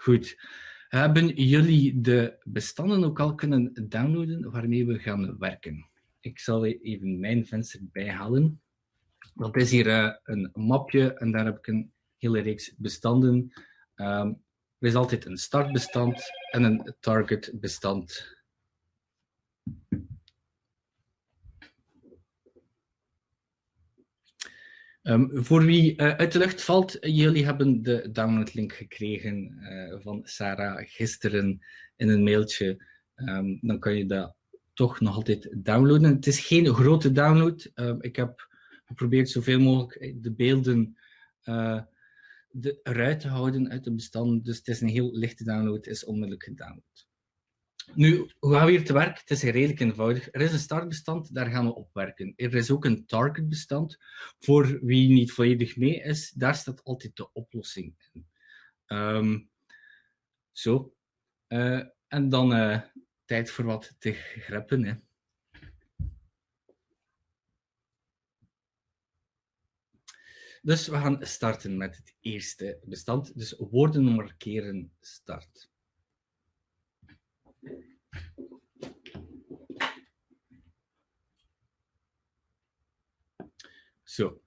Goed. Hebben jullie de bestanden ook al kunnen downloaden waarmee we gaan werken? Ik zal even mijn venster bijhalen. Dat is hier uh, een mapje en daar heb ik een hele reeks bestanden. Um, er is altijd een startbestand en een targetbestand. Um, voor wie uh, uit de lucht valt, jullie hebben de downloadlink gekregen uh, van Sarah gisteren in een mailtje. Um, dan kan je dat toch nog altijd downloaden. Het is geen grote download. Uh, ik heb geprobeerd zoveel mogelijk de beelden de, eruit te houden uit de bestanden. Dus het is een heel lichte download, is onmiddellijk gedownload. Nu, hoe gaan we hier te werk? Het is redelijk eenvoudig. Er is een startbestand, daar gaan we op werken. Er is ook een targetbestand. Voor wie niet volledig mee is, daar staat altijd de oplossing in. Um, zo. Uh, en dan uh, tijd voor wat te greppen. Hè. Dus we gaan starten met het eerste bestand. Dus woorden markeren start. Zo.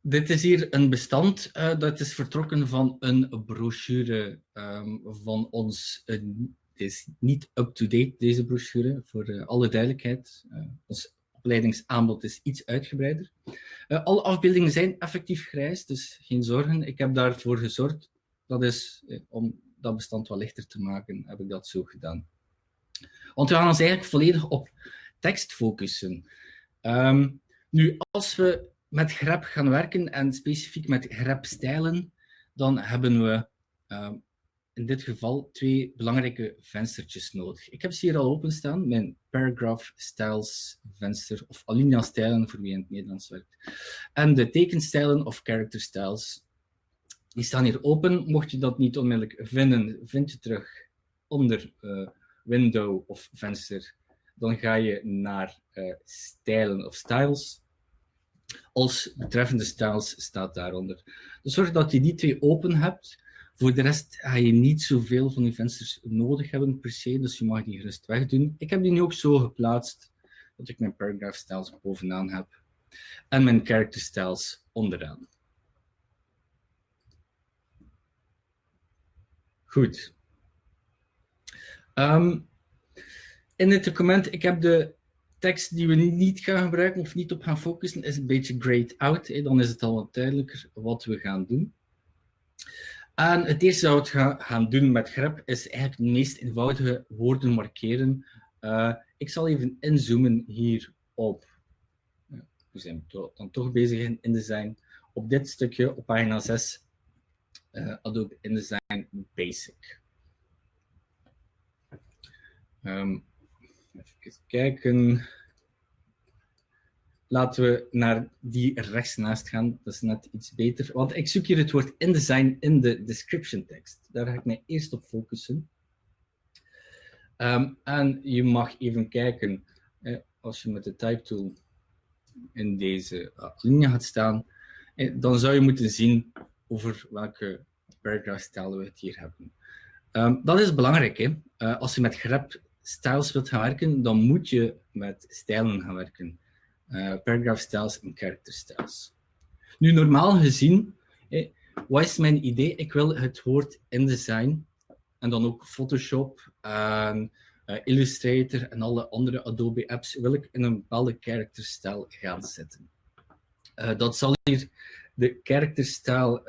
Dit is hier een bestand uh, dat is vertrokken van een brochure um, van ons. Uh, het is niet up-to-date, deze brochure, voor uh, alle duidelijkheid. ons opleidingsaanbod is iets uitgebreider. alle afbeeldingen zijn effectief grijs, dus geen zorgen. Ik heb daarvoor gezorgd. Dat is om dat bestand wat lichter te maken, heb ik dat zo gedaan. Want we gaan ons eigenlijk volledig op tekst focussen. Um, nu, als we met grep gaan werken en specifiek met grepstijlen, dan hebben we um, in dit geval twee belangrijke venstertjes nodig. Ik heb ze hier al openstaan, mijn paragraph styles venster, of alinea stijlen voor wie in het Nederlands werkt. En de tekenstijlen of character styles, die staan hier open. Mocht je dat niet onmiddellijk vinden, vind je terug onder uh, window of venster dan ga je naar uh, stijlen of styles. Als betreffende styles staat daaronder. Dus zorg dat je die twee open hebt. Voor de rest ga je niet zoveel van die vensters nodig hebben per se, dus je mag die gerust wegdoen. Ik heb die nu ook zo geplaatst dat ik mijn paragraph styles bovenaan heb en mijn character styles onderaan. Goed. Um, in het document, ik heb de tekst die we niet gaan gebruiken of niet op gaan focussen, is een beetje grayed out. Hè. Dan is het al wat duidelijker wat we gaan doen. En het eerste wat we gaan doen met grep is eigenlijk de meest eenvoudige woorden markeren. Uh, ik zal even inzoomen hier op. we zijn dan toch bezig in InDesign. Op dit stukje op pagina 6, uh, eh, Adobe InDesign Basic. Um, Even kijken. Laten we naar die rechts naast gaan. Dat is net iets beter. Want ik zoek hier het woord InDesign in de description tekst. Daar ga ik mij eerst op focussen. Um, en je mag even kijken, als je met de type tool in deze uh, linie gaat staan, dan zou je moeten zien over welke paragraph stijl we het hier hebben. Um, dat is belangrijk. Hè? Uh, als je met grep styles wilt gaan werken, dan moet je met stijlen gaan werken. Uh, paragraph styles en character styles. Nu, normaal gezien, eh, wat is mijn idee? Ik wil het woord InDesign en dan ook Photoshop, en, uh, Illustrator en alle andere Adobe apps wil ik in een bepaalde character style gaan zetten. Dat zal hier de character style,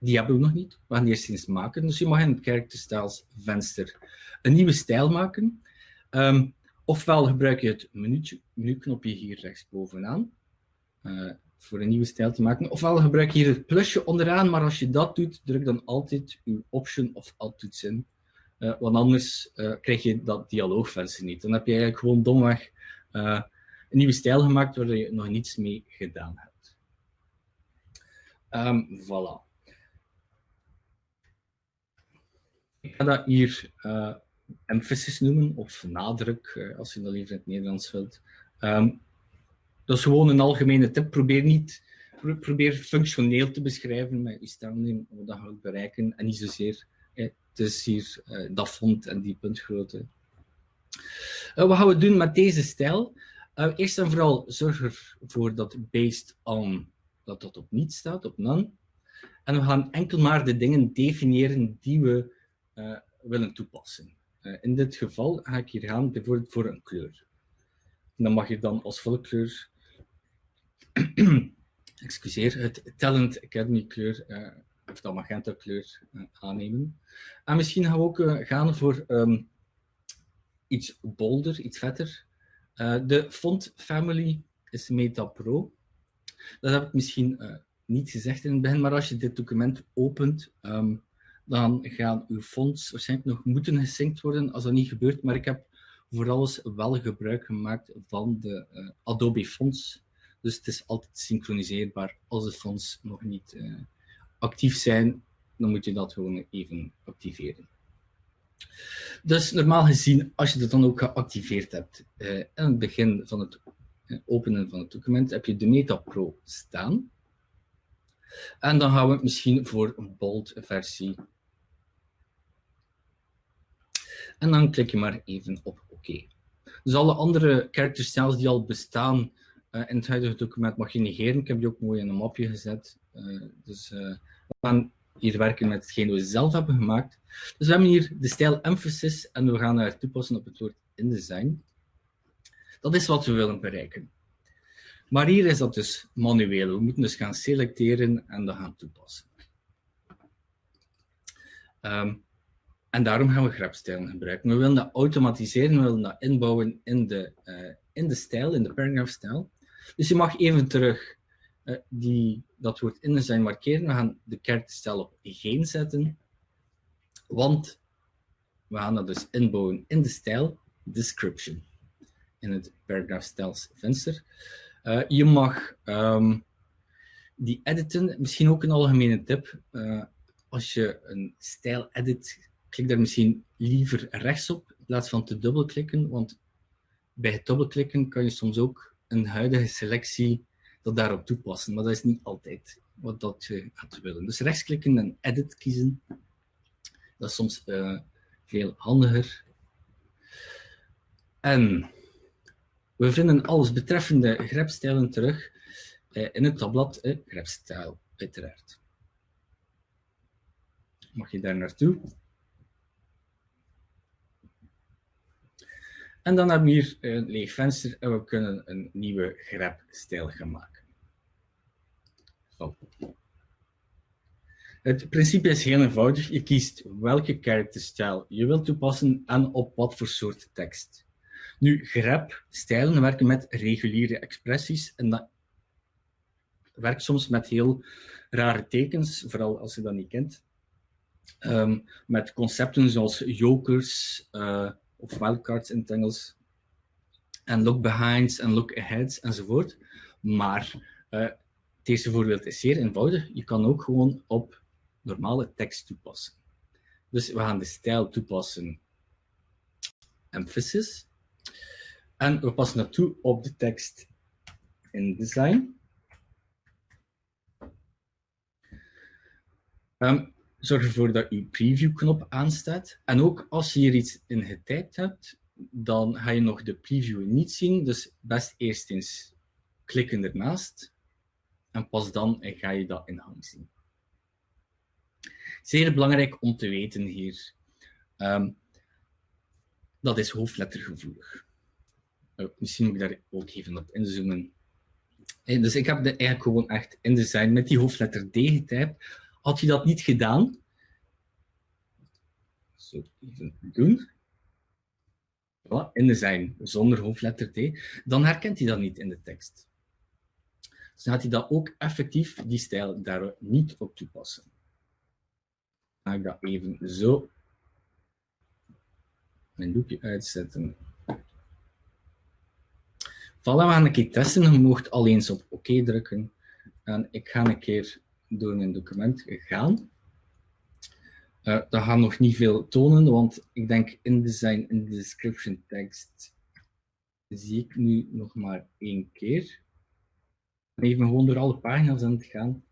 die hebben we nog niet. We gaan eerst eens maken. Dus je mag in het character styles venster een nieuwe stijl maken. Um, ofwel gebruik je het menu, menuknopje hier rechtsbovenaan uh, voor een nieuwe stijl te maken. Ofwel gebruik je hier het plusje onderaan, maar als je dat doet, druk dan altijd je option of alt toets in. Uh, want anders uh, krijg je dat dialoogvenster niet. Dan heb je eigenlijk gewoon domweg een nieuwe stijl gemaakt waar je nog niets mee gedaan hebt. Um, voilà. Ik ga dat hier emphasis noemen, of nadruk, eh, als je dat liever in het Nederlands wilt. Um, dat is gewoon een algemene tip. Probeer niet probeer functioneel te beschrijven met je stelling, wat dat gaat bereiken, en niet zozeer het is hier dat font en die puntgrootte. Uh, wat gaan we doen met deze stijl? Eerst en vooral zorg ervoor dat based on dat dat op niet staat, op none. En we gaan enkel maar de dingen definiëren die we willen toepassen. in dit geval ga ik hier gaan voor een kleur. En dan mag je dan als vulkleur excuseer, het Talent Academy kleur of dat magenta kleur aannemen. En misschien gaan we ook gaan voor um, iets bolder, iets vetter. De font family is Meta Pro. Dat heb ik misschien niet gezegd in het begin, maar als je dit document opent, um, dan gaan uw fonts waarschijnlijk nog moeten gesynct worden als dat niet gebeurt. Maar ik heb voor alles wel gebruik gemaakt van de Adobe Fonts. Dus het is altijd synchroniseerbaar als de fonts nog niet actief zijn, dan moet je dat gewoon even activeren. Dus normaal gezien, als je dat dan ook geactiveerd hebt, eh, aan het begin van het eh, openen van het document, heb je de Meta Pro staan. En dan gaan we misschien voor een bold versie. En dan klik je maar even op OK. Dus alle andere character die al bestaan uh, in het huidige document mag je negeren. Ik heb die ook mooi in een mapje gezet. Uh, dus uh, we gaan hier werken met hetgeen we zelf hebben gemaakt. Dus we hebben hier de stijl emphasis en we gaan daar toepassen op het woord InDesign. Dat is wat we willen bereiken. Maar hier is dat dus manueel. We moeten dus gaan selecteren en dat gaan toepassen. Um, en daarom gaan we grepstijlen gebruiken. We willen dat automatiseren, we willen dat inbouwen in de, uh, in de stijl, in de. Dus je mag even terug uh, die, dat woord in zijn markeren. We gaan de karakterstijl op geen zetten, want we gaan dat dus inbouwen in de stijl description in het paragraph styles venster. Uh, je mag um, die editen, misschien ook een algemene tip. Als je een stijl edit, klik daar misschien liever rechts op in plaats van te dubbelklikken, want bij het dubbelklikken kan je soms ook een huidige selectie dat daarop toepassen, maar dat is niet altijd wat dat je gaat willen. Dus rechtsklikken en edit kiezen, dat is soms uh, veel handiger. En we vinden alles betreffende grepstijlen terug uh, in het tabblad uh, grepstijl, uiteraard. Mag je daar naartoe? En dan hebben we hier een leeg venster en we kunnen een nieuwe grepstijl gaan maken. Het principe is heel eenvoudig. Je kiest welke karakterstijl je wilt toepassen en op wat voor soort tekst. Nu, grep-stijlen werken met reguliere expressies en dat werkt soms met heel rare tekens, vooral als je dat niet kent. Um, met concepten zoals jokers, uh, of wildcards in Engels, en look behinds en look aheads enzovoort. Maar uh, het eerste voorbeeld is zeer eenvoudig. Je kan ook gewoon op normale tekst toepassen. Dus we gaan de stijl toepassen emphasis. En we passen dat toe op de tekst in design. Um, zorg ervoor dat je preview-knop aanstaat. En ook als je hier iets in getypt hebt, dan ga je nog de preview niet zien. Dus best eerst eens klikken ernaast. En pas dan ga je dat in hang zien. Zeer belangrijk om te weten hier. Um, dat is hoofdlettergevoelig. Uh, misschien moet ik daar ook even op inzoomen. Hey, dus ik heb de eigenlijk gewoon echt in design met die hoofdletter D getypt. Had je dat niet gedaan, zo even doen, in design zonder hoofdletter T, dan herkent hij dat niet in de tekst. Dus dan gaat hij dat ook effectief, die stijl, daar niet op toepassen. Ga ik dat even zo mijn doekje uitzetten. Voilà, we gaan een keer testen. Je mocht al eens op OK drukken. En ik ga een keer door mijn document gaan. Uh, dat gaat nog niet veel tonen, want ik denk InDesign in de description tekst zie ik nu nog maar één keer. even gewoon door alle pagina's aan het gaan.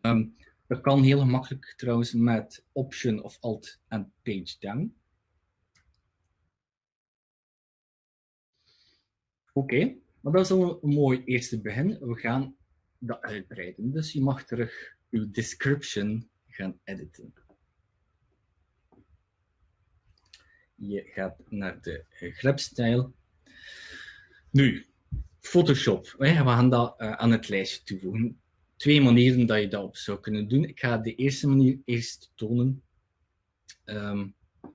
Ehm, dat kan heel gemakkelijk trouwens met Option of Alt en Page Down. Oké, maar dat is al een mooi eerste begin. We gaan dat uitbreiden. Dus je mag terug uw description gaan editen. Je gaat naar de grepstijl. Nu, Photoshop. We gaan dat uh, aan het lijstje toevoegen. Twee manieren dat je dat op zou kunnen doen. Ik ga de eerste manier eerst tonen. Um,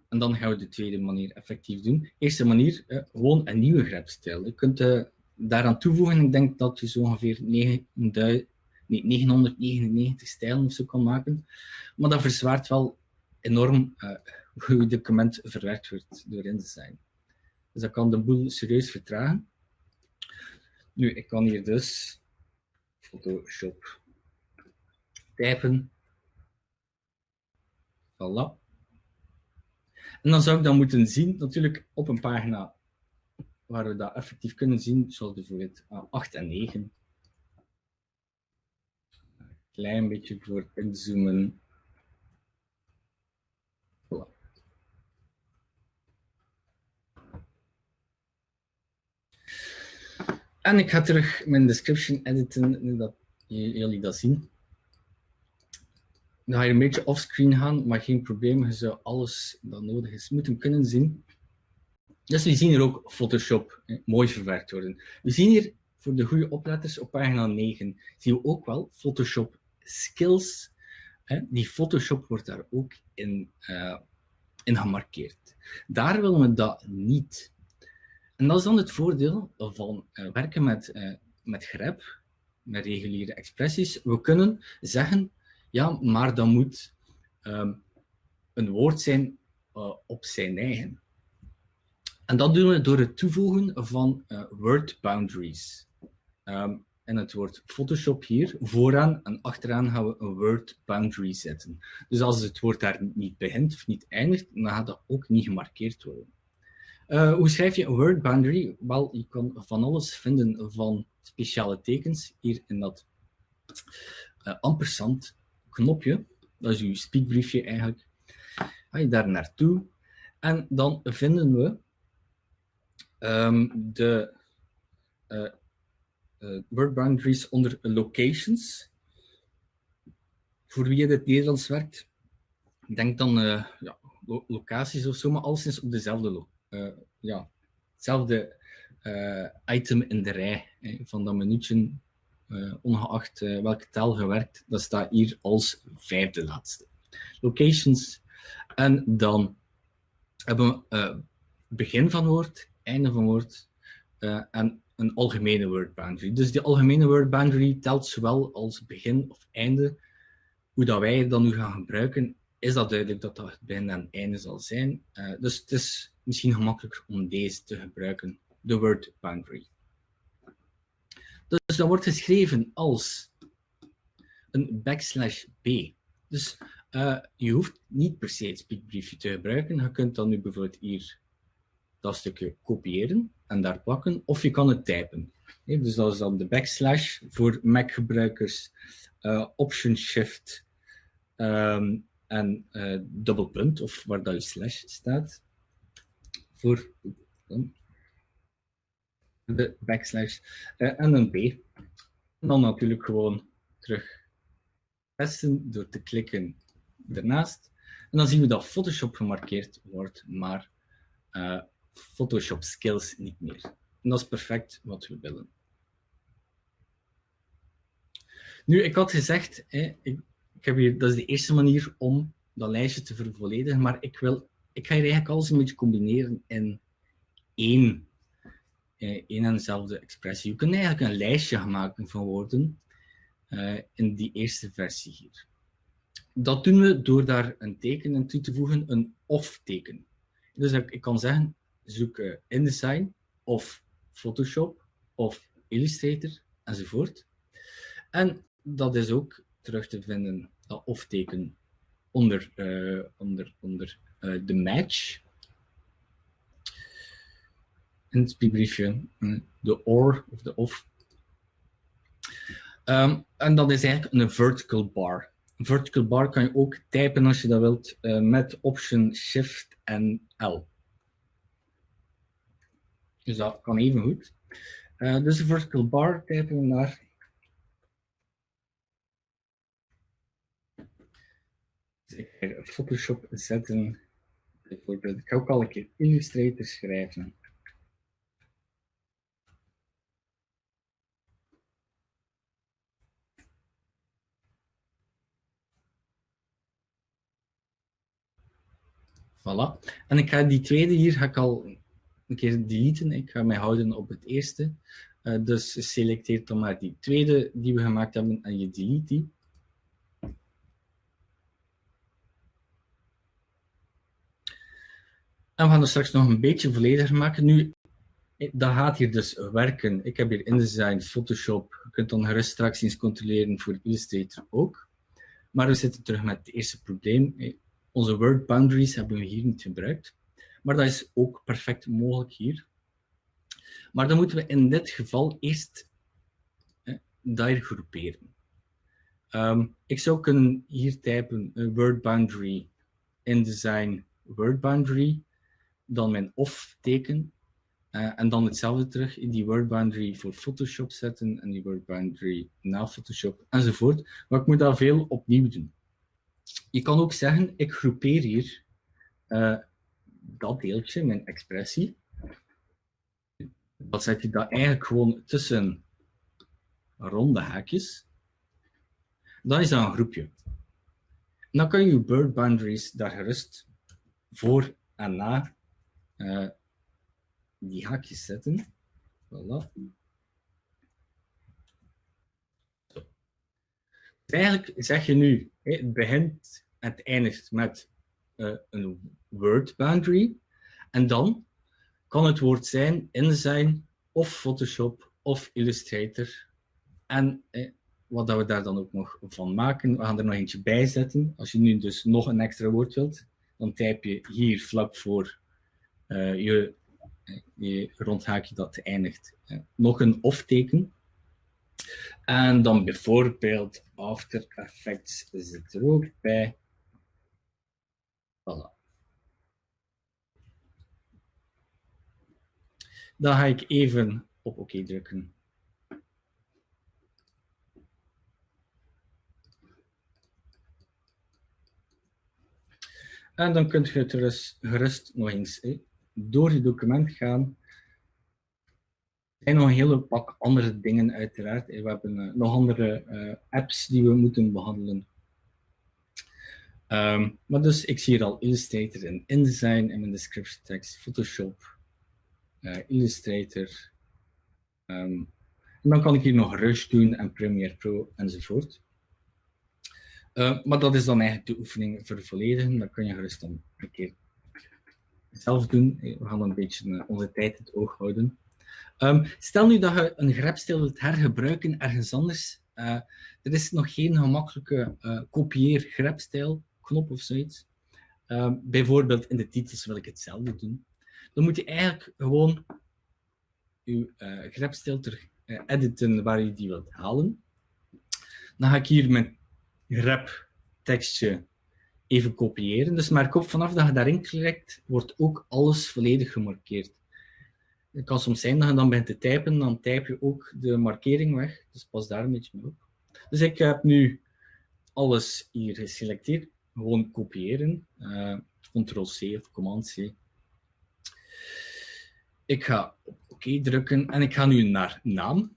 en dan gaan we de tweede manier effectief doen. Eerste manier, uh, gewoon een nieuwe grepstijl. Je kunt uh, daaraan toevoegen. Ik denk dat je zo ongeveer 9000, nee, 999 stijlen of zo kan maken. Maar dat verzwaart wel enorm uh, hoe je document verwerkt wordt door InDesign. Dus dat kan de boel serieus vertragen. Nu, ik kan hier dus Photoshop typen. Voilà. En dan zou ik dat moeten zien, natuurlijk op een pagina waar we dat effectief kunnen zien, zoals bijvoorbeeld 8 en 9. Een klein beetje voor inzoomen. En ik ga terug mijn description editen, nu dat jullie dat zien. Dan ga je een beetje offscreen gaan, maar geen probleem. Je zou alles dat nodig is moeten kunnen zien. Dus we zien hier ook Photoshop mooi verwerkt worden. We zien hier voor de goede opletters op pagina 9 zien we ook wel Photoshop Skills. Die Photoshop wordt daar ook in, uh, in gemarkeerd. Daar willen we dat niet. En dat is dan het voordeel van uh, werken met, uh, met grep, met reguliere expressies. We kunnen zeggen, ja, maar dat moet um, een woord zijn op zijn eigen. En dat doen we door het toevoegen van word boundaries. Um, en het woord Photoshop hier, vooraan en achteraan gaan we een word boundary zetten. Dus als het woord daar niet begint of niet eindigt, dan gaat dat ook niet gemarkeerd worden. Uh, hoe schrijf je een word boundary? Wel, je kan van alles vinden van speciale tekens hier in dat uh, ampersand knopje. Dat is uw speakbriefje eigenlijk. Ga je daar naartoe en dan vinden we um, de uh, word boundaries onder locations. Voor wie in het Nederlands werkt, denk dan ja, lo locaties of zo, maar alleszins op dezelfde ja, hetzelfde item in de rij hè, van dat minuutje, ongeacht welke tel gewerkt, dat staat hier als vijfde laatste. Locations. En dan hebben we begin van woord, einde van woord en een algemene word boundary. Dus die algemene word boundary telt zowel als begin of einde. Hoe dat wij dan nu gaan gebruiken, is dat duidelijk dat dat het begin en einde zal zijn. Uh, dus het is misschien gemakkelijker om deze te gebruiken, de word boundary. Dus dat wordt geschreven als een backslash b. Dus uh, je hoeft niet per se het speakbriefje te gebruiken. Je kunt dan nu bijvoorbeeld hier dat stukje kopiëren en daar plakken, of je kan het typen. Dus dat is dan de backslash voor Mac-gebruikers, uh, Option Shift um, en uh, dubbelpunt, of waar dat je slash staat voor de backslash uh, en een B. En dan natuurlijk gewoon terug testen door te klikken ernaast. En dan zien we dat Photoshop gemarkeerd wordt, maar Photoshop skills niet meer. En dat is perfect wat we willen. Nu, ik had gezegd, hè, ik, ik heb hier, dat is de eerste manier om dat lijstje te vervolledigen, maar ik wil ik ga hier eigenlijk alles een beetje combineren in één, eh, één en dezelfde expressie. Je kunt eigenlijk een lijstje maken van woorden uh, in die eerste versie hier. Dat doen we door daar een teken in toe te voegen, een of-teken. Dus ik, ik, kan zeggen, zoek uh, InDesign of Photoshop of Illustrator enzovoort. En dat is ook terug te vinden, dat of-teken, onder, uh, onder, onder uh, de match. In het briefje, uh, de or of de of. Ehm, en dat is eigenlijk een vertical bar. Vertical bar kan je ook typen als je dat wilt uh, met Option Shift en L. Dus dat kan even goed. Uh, dus de vertical bar typen we naar ga Photoshop zetten. Bijvoorbeeld, ik ga ook al een keer Illustrator schrijven. Voilà. En ik ga die tweede hier ga ik al een keer deleten. Ik ga mij houden op het eerste. Uh, dus selecteer dan maar die tweede die we gemaakt hebben en je delete die. En we gaan er straks nog een beetje vollediger maken. Nu, dat gaat hier dus werken. Ik heb hier InDesign, Photoshop. Je kunt dan gerust straks eens controleren voor Illustrator ook. Maar we zitten terug met het eerste probleem. Onze word boundaries hebben we hier niet gebruikt. Maar dat is ook perfect mogelijk hier. Maar dan moeten we in dit geval eerst eh, daar groeperen. Um, ik zou kunnen hier typen een word boundary InDesign word boundary dan mijn off teken. Uh, en dan hetzelfde terug in die word boundary voor Photoshop zetten en die word boundary na Photoshop enzovoort. Maar ik moet dat veel opnieuw doen. Je kan ook zeggen, ik groepeer hier uh, dat deeltje, mijn expressie. Dan zet je dat eigenlijk gewoon tussen ronde haakjes. Dat is dan een groepje. dan kan je word boundaries daar gerust voor en na uh, die haakjes zetten. Voilà. Eigenlijk zeg je nu, het begint en eindigt met uh, een word boundary. En dan kan het woord zijn InDesign of Photoshop of Illustrator. En eh, wat dat we daar dan ook nog van maken, we gaan er nog eentje bij zetten. Als je nu dus nog een extra woord wilt, dan typ je hier vlak voor uh, je, je rondhaakje dat eindigt uh, nog een of-teken. En dan bijvoorbeeld After Effects zit er ook bij. Voilà. Dan ga ik even op oké OK drukken. En dan kunt je het gerust, gerust nog eens door je document gaan. Er zijn nog een hele pak andere dingen uiteraard. We hebben uh, nog andere uh, apps die we moeten behandelen. Um, maar dus, ik zie hier al Illustrator en InDesign in mijn description text, Photoshop, Illustrator. Um, en dan kan ik hier nog Rush doen en Premiere Pro enzovoort. Uh, maar dat is dan eigenlijk de oefening voor de volledige. Dat kun je gerust dan een keer zelf doen. We gaan een beetje eh, onze tijd in het oog houden. Um, stel nu dat je een grepstijl wilt hergebruiken ergens anders. Er is nog geen gemakkelijke uh, kopieer-grepstijl knop of zoiets. Um, bijvoorbeeld in de titels wil ik hetzelfde doen. Dan moet je eigenlijk gewoon je uh, editen waar je die wilt halen. Dan ga ik hier mijn grep tekstje even kopiëren. Dus merk op, vanaf dat je daarin klikt, wordt ook alles volledig gemarkeerd. Het kan soms zijn dat je dan bent te typen, dan typ je ook de markering weg. Dus pas daar een beetje mee op. Dus ik heb nu alles hier geselecteerd. Gewoon kopiëren. Uh, Ctrl-C of Command-C. Ik ga op oké drukken en ik ga nu naar naam.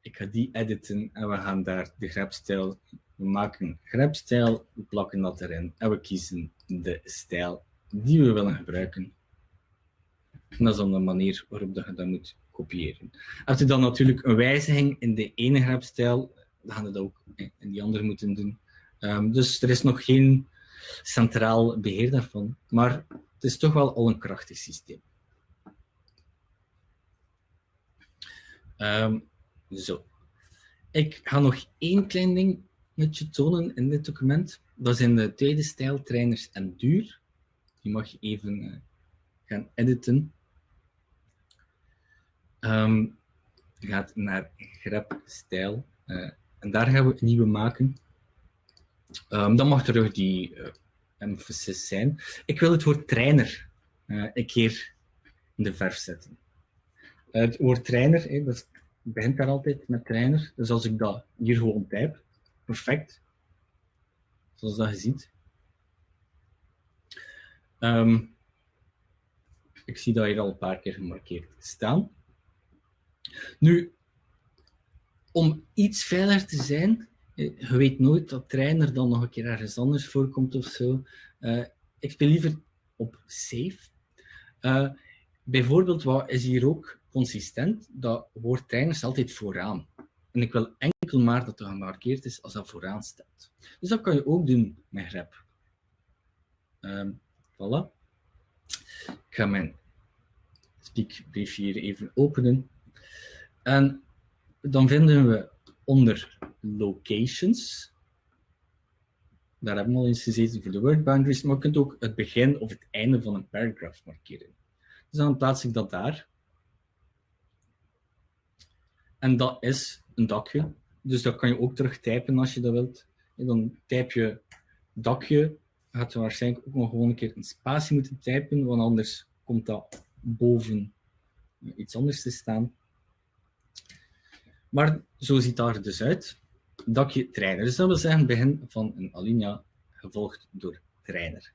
Ik ga die editen en we gaan daar de grepstijl we maken grepstijl, we plakken dat erin en we kiezen de stijl die we willen gebruiken. En dat is dan de manier waarop je dat moet kopiëren. Heb je dan natuurlijk een wijziging in de ene grepstijl, dan gaan we dat ook in die andere moeten doen. Um, dus er is nog geen centraal beheer daarvan, maar het is toch wel al een krachtig systeem. Um, zo. Ik ga nog één klein ding met je tonen in dit document. Dat zijn de tweede stijl, trainers en duur. Die mag je even uh, gaan editen. Um, gaat naar grep stijl. Uh, en daar gaan we een nieuwe maken. Um, dan mag terug die uh, emphasis zijn. Ik wil het woord trainer een keer in de verf zetten. het woord trainer, dat begint daar altijd met trainer. Dus als ik dat hier gewoon type, perfect. Zoals dat je ziet. Um, ik zie dat hier al een paar keer gemarkeerd staan. Nu, om iets veiliger te zijn, eh, je weet nooit dat trainer dan nog een keer ergens anders voorkomt of zo. Uh, ik speel liever op safe. Uh, bijvoorbeeld, wat is hier ook consistent? Dat woord staat altijd vooraan. En ik wil enkel maar dat het gemarkeerd is als dat vooraan staat. Dus dat kan je ook doen met grep. Um, voilà. Ik ga mijn speakbrief hier even openen. En dan vinden we onder locations, daar hebben we al eens gezeten voor de word boundaries, maar je kunt ook het begin of het einde van een paragraaf markeren. Dus dan plaats ik dat daar. En dat is een dakje. Dus dat kan je ook terug typen als je dat wilt. En dan typ je dakje. Gaat je waarschijnlijk ook nog gewoon een keer een spatie moeten typen, want anders komt dat boven iets anders te staan. Maar zo ziet daar dus uit. Dakje trainer. Dus dat wil zeggen begin van een alinea gevolgd door trainer.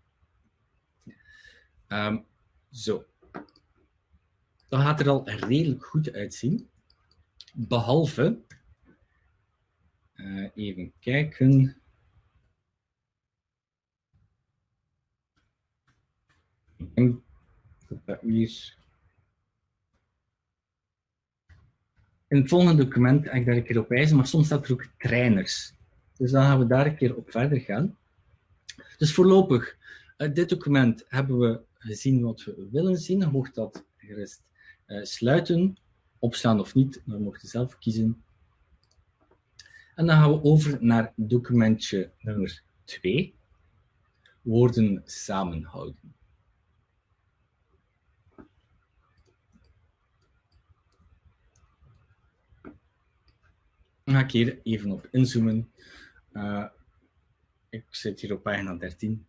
Um, zo. Dat gaat er al redelijk goed uitzien. Behalve, uh, even kijken. Hier In het volgende document ga ik daar een keer op wijzen, maar soms staat er ook trainers. Dus dan gaan we daar een keer op verder gaan. Dus voorlopig, uit dit document hebben we gezien wat we willen zien. Mocht dat gerust uh, sluiten, opstaan of niet, dan mocht je zelf kiezen. En dan gaan we over naar documentje nummer 2, woorden samenhouden. Dan ga ik hier even op inzoomen. Uh, ik zit hier op pagina 13.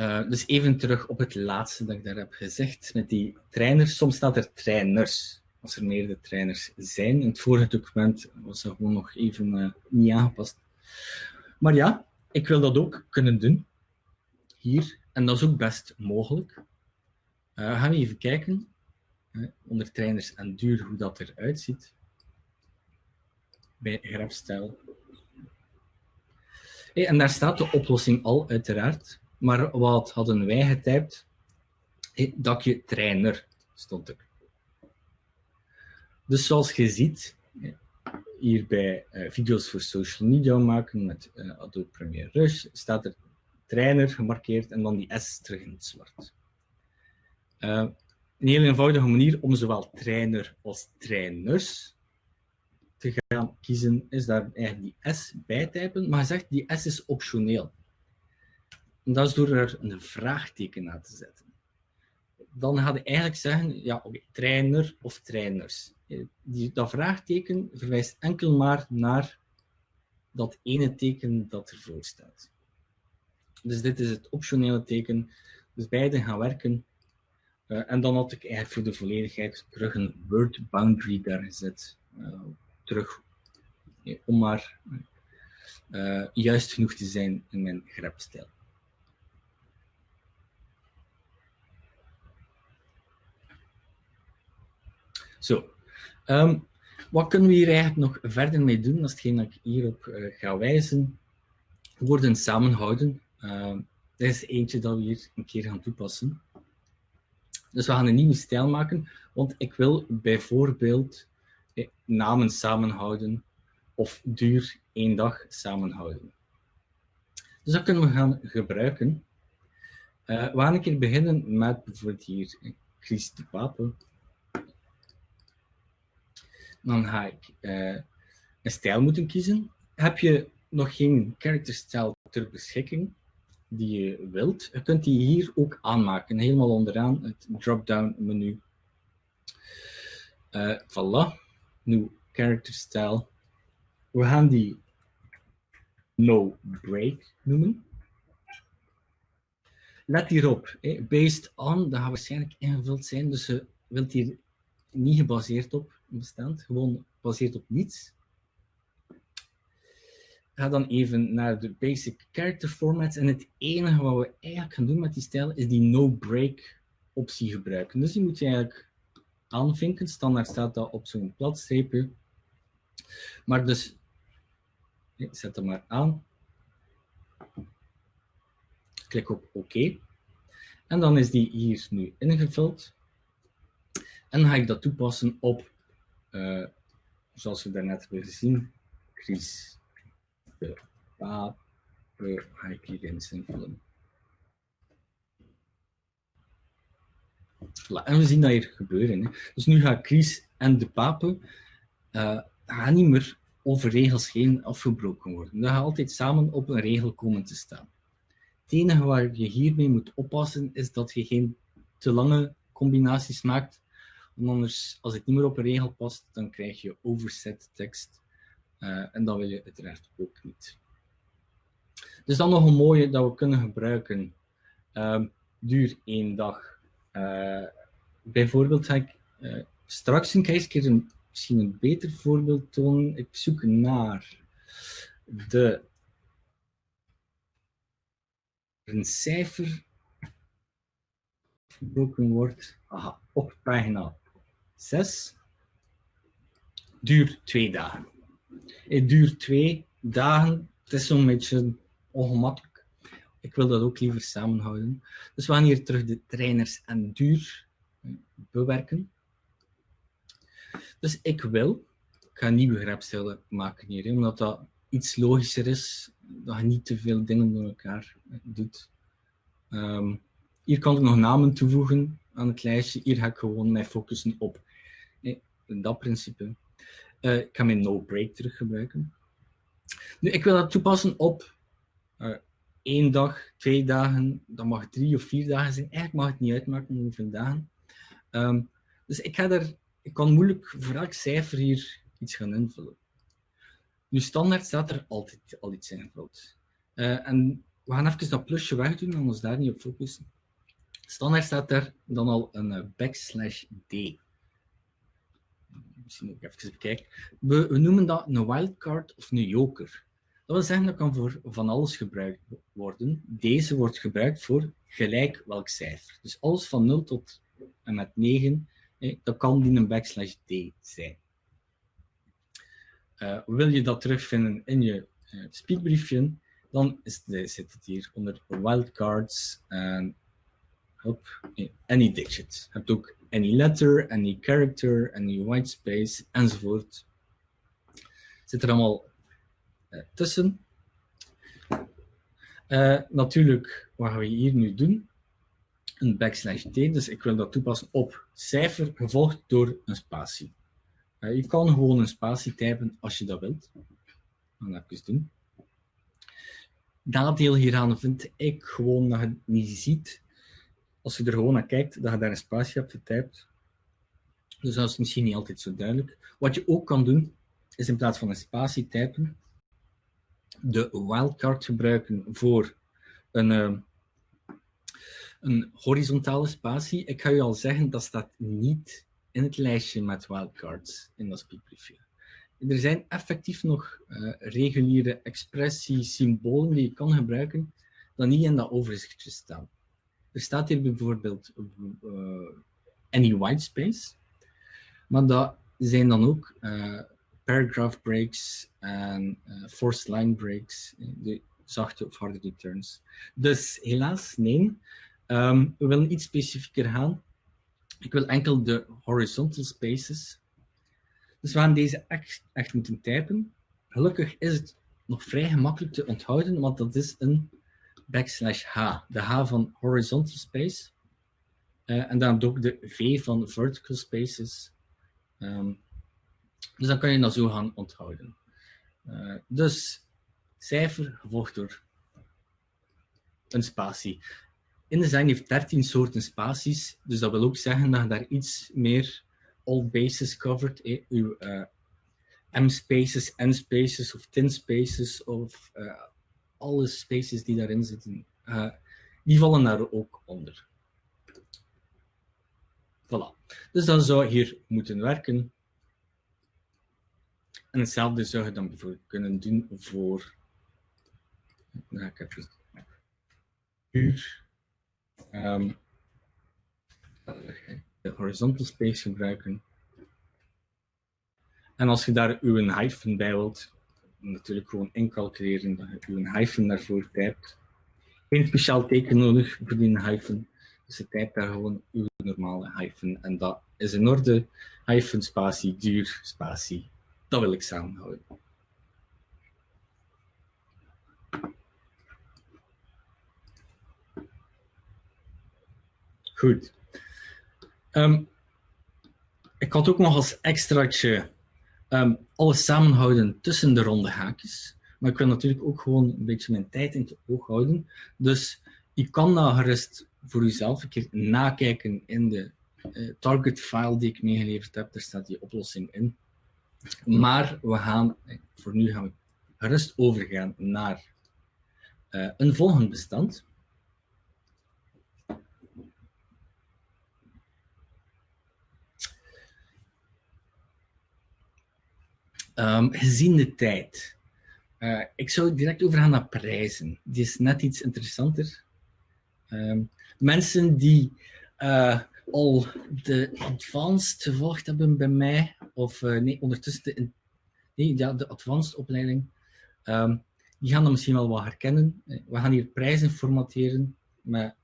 Uh, dus even terug op het laatste dat ik daar heb gezegd met die trainers. Soms staat er trainers, als er meerdere trainers zijn. In het vorige document was dat gewoon nog even uh, niet aangepast. Maar ja, ik wil dat ook kunnen doen. Hier. En dat is ook best mogelijk. Uh, gaan we even kijken, onder trainers en duur, hoe dat eruit ziet bij grafstijl. Hey, en daar staat de oplossing al, uiteraard. Maar wat hadden wij getypt? Dakje trainer stond er. Dus zoals je ziet, hier bij uh, video's voor social media maken met uh, Adobe Premiere Rush, staat er trainer gemarkeerd en dan die S terug in het zwart. Uh, een heel eenvoudige manier om zowel trainer als trainers te gaan kiezen, is daar eigenlijk die S bij typen, maar je zegt die S is optioneel. En dat is door er een vraagteken na te zetten. Dan ga je eigenlijk zeggen, ja, oké, trainer of trainers. Die, dat vraagteken verwijst enkel maar naar dat ene teken dat ervoor staat. Dus dit is het optionele teken. Dus beide gaan werken. Uh, en dan had ik eigenlijk voor de volledigheid terug een word boundary daar gezet. Uh, terug om maar juist genoeg te zijn in mijn grapstijl. Zo, um, wat kunnen we hier eigenlijk nog verder mee doen? Dat is hetgeen dat ik hierop uh, ga wijzen. Woorden samenhouden. Uh, dat is eentje dat we hier een keer gaan toepassen. Dus we gaan een nieuwe stijl maken, want ik wil bijvoorbeeld namen samenhouden of duur één dag samenhouden. Dus dat kunnen we gaan gebruiken. Uh, we gaan een keer beginnen met bijvoorbeeld hier Chris de Pape. Dan ga ik uh, een stijl moeten kiezen. Heb je nog geen characterstijl ter beschikking die je wilt, je kunt die hier ook aanmaken. Helemaal onderaan het drop-down menu Uh, voilà. Character style. We gaan die no break noemen. Let hierop, eh, based on, dat gaat waarschijnlijk ingevuld zijn, dus je wilt hier niet gebaseerd op bestand, gewoon gebaseerd op niets. Ga dan even naar de basic character formats en het enige wat we eigenlijk gaan doen met die stijl is die no break optie gebruiken. Dus die moet je eigenlijk aanvinken. Standaard staat dat op zo'n platstreepje. Maar dus, zet hem maar aan. Klik op OK. En dan is die hier nu ingevuld. En ga ik dat toepassen op, uh, zoals we daarnet hebben gezien, Chris de Pape ga ik hier invullen. En we zien dat hier gebeuren. Dus nu gaat Chris en de Pape uh, gaan niet meer over regels heen afgebroken worden. Dat gaat altijd samen op een regel komen te staan. Het enige waar je hiermee moet oppassen is dat je geen te lange combinaties maakt. Want anders, als het niet meer op een regel past, dan krijg je overset tekst. Uh, en dat wil je uiteraard ook niet. Dus dan nog een mooie dat we kunnen gebruiken. Uh, duur één dag. Uh, bijvoorbeeld ga ik straks een keer een, misschien een beter voorbeeld tonen. Ik zoek naar de een cijfer gebroken wordt aha, op pagina 6 duurt twee dagen. Het duurt twee dagen. Het is zo'n beetje ongemakkelijk. Ik wil dat ook liever samenhouden. Dus we gaan hier terug de trainers en duur bewerken. Dus ik wil, ik ga een nieuwe grapstijlen maken hier, omdat dat iets logischer is, dat je niet te veel dingen door elkaar doet. Um, hier kan ik nog namen toevoegen aan het lijstje. Hier ga ik gewoon mij focussen op dat principe. Uh, ik ga mijn no-break terug gebruiken. Nu, ik wil dat toepassen op uh, één dag, twee dagen, dat mag drie of vier dagen zijn. Eigenlijk mag het niet uitmaken hoeveel dagen. Um, dus ik, ga er, ik kan moeilijk voor elk cijfer hier iets gaan invullen. Nu, standaard staat er altijd al iets ingevuld. Uh, en we gaan even dat plusje wegdoen en ons daar niet op focussen. Standaard staat er dan al een backslash d misschien ook even. We, noemen dat een wildcard of een joker. Dat wil zeggen dat kan voor van alles gebruikt worden. Deze wordt gebruikt voor gelijk welk cijfer. Dus alles van 0 tot en met 9, dat kan die een backslash d zijn. Uh, wil je dat terugvinden in je uh, speakbriefje, dan is zit het hier onder wildcards en op any digit. Je hebt ook any letter, any character, any white space, enzovoort. Zit er allemaal uh, tussen. Uh, natuurlijk, wat gaan we hier nu doen? Een backslash t, dus ik wil dat toepassen op cijfer, gevolgd door een spatie. Uh, je kan gewoon een spatie typen als je dat wilt. Dan even doen. Nadeel hieraan vind ik gewoon dat je het niet ziet als je er gewoon naar kijkt, dat je daar een spatie hebt getypt. Dus dat is misschien niet altijd zo duidelijk. Wat je ook kan doen, is in plaats van een spatie typen, de wildcard gebruiken voor een, uh, een horizontale spatie. Ik ga je al zeggen, dat staat niet in het lijstje met wildcards in dat speakbriefje. Er zijn effectief nog uh, reguliere expressies, symbolen die je kan gebruiken, dat niet in dat overzichtje staan. Er staat hier bijvoorbeeld uh, any white space, maar dat zijn dan ook uh, paragraph breaks en uh, forced line breaks, de zachte of harde returns. Dus helaas, nee. Um, we willen iets specifieker gaan. Ik wil enkel de horizontal spaces. Dus we gaan deze echt moeten typen. Gelukkig is het nog vrij gemakkelijk te onthouden, want dat is een backslash H, de H van horizontal space. Uh, en dan ook de V van vertical spaces. Um, dus dan kan je dat zo gaan onthouden. Uh, dus cijfer gevolgd door een spatie. InDesign heeft 13 soorten spaties, dus dat wil ook zeggen dat je daar iets meer all bases covered. Eh, uw uh, M-spaces, N-spaces of tin-spaces of uh, alle spaces die daarin zitten, uh, die vallen daar ook onder. Voilà. Dus dat zou hier moeten werken. En hetzelfde zou je dan bijvoorbeeld kunnen doen voor. Nou, ik heb dus. Hier. Um, de horizontal space gebruiken. En als je daar uw hyphen bij wilt, natuurlijk gewoon incalculeren dat je uw hyphen daarvoor typt. Geen speciaal teken nodig voor die hyphen. Dus je typt daar gewoon uw normale hyphen. En dat is in orde. Hyphen, spatie, duur, spatie. Dat wil ik samenhouden. Goed. Um, ik had ook nog als extraatje um, alles samenhouden tussen de ronde haakjes. Maar ik wil natuurlijk ook gewoon een beetje mijn tijd in het oog houden. Dus je kan dat gerust voor jezelf een keer nakijken in de uh, target file die ik meegeleverd heb. Daar staat die oplossing in. Maar we gaan, eh, voor nu gaan we gerust overgaan naar uh, een volgend bestand. Um, gezien de tijd. Uh, ik zou direct overgaan naar prijzen. Die is net iets interessanter. Um, mensen die uh, al de advanced gevolgd hebben bij mij, of uh, nee, ondertussen de, nee, ja, de advanced opleiding, um, die gaan dat misschien wel wat herkennen. We gaan hier prijzen formateren met